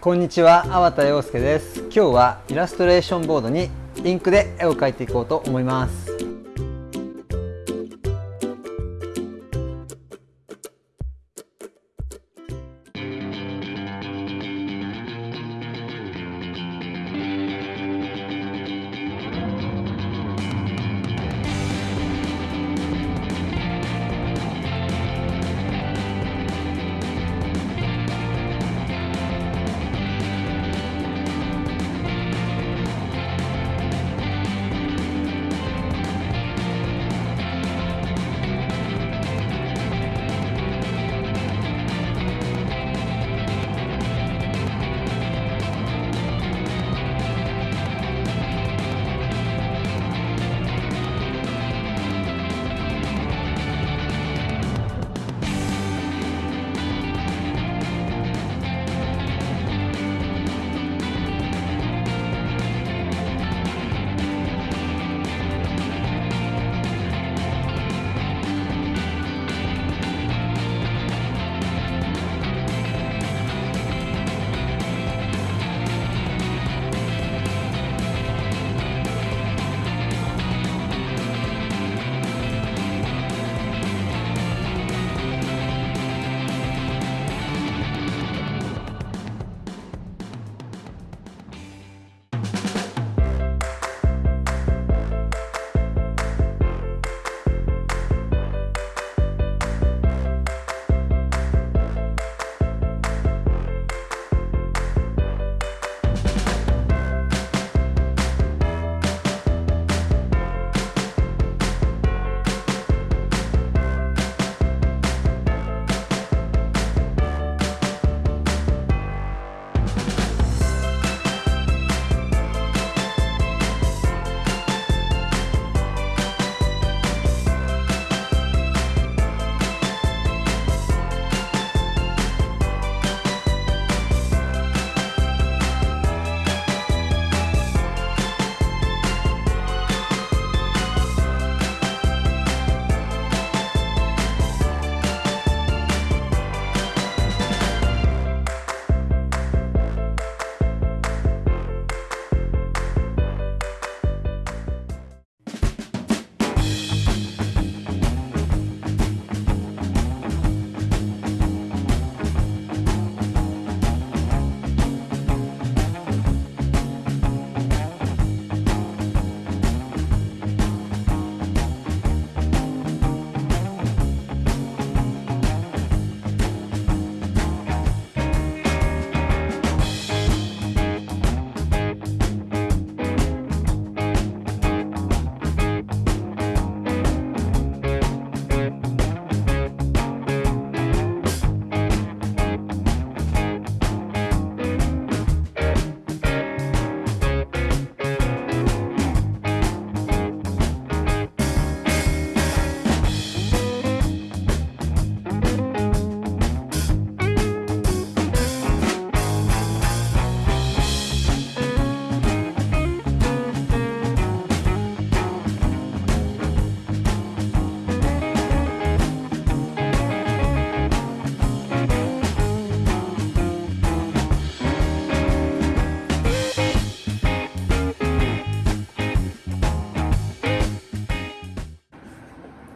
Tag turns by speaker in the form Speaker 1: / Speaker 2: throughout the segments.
Speaker 1: こんにちは、粟田洋介です。今日はイラストレーションボードにインクで絵を描いていこうと思います。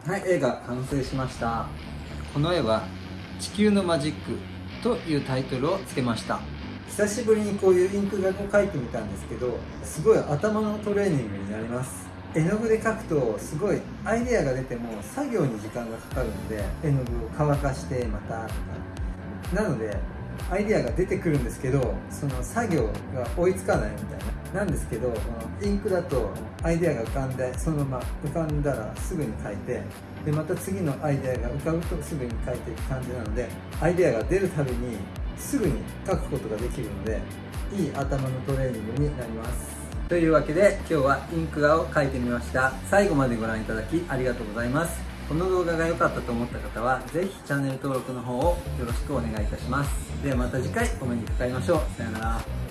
Speaker 1: はい絵が完成しました。この絵は「地球のマジック」というタイトルをつけました。久しぶりにこういうインク画を描いてみたんですけどすごい頭のトレーニングになります。絵の具で描くとすごいアイデアが出ても作業に時間がかかるので絵の具を乾かしてまたとか。なのでアイデアが出てくるんですけどその作業が追いつかないみたいな。なんですけどこのインクだとアイデアが浮かんでそのまま浮かんだらすぐに書いてでまた次のアイデアが浮かぶとすぐに書いていく感じなのでアイデアが出るたびにすぐに書くことができるのでいい頭のトレーニングになります。というわけで今日はインク画を描いてみました。最後までご覧いただきありがとうございます。この動画が良かったと思った方はぜひチャンネル登録の方をよろしくお願いいたします。ではまた次回お目にかかりましょう。さよなら。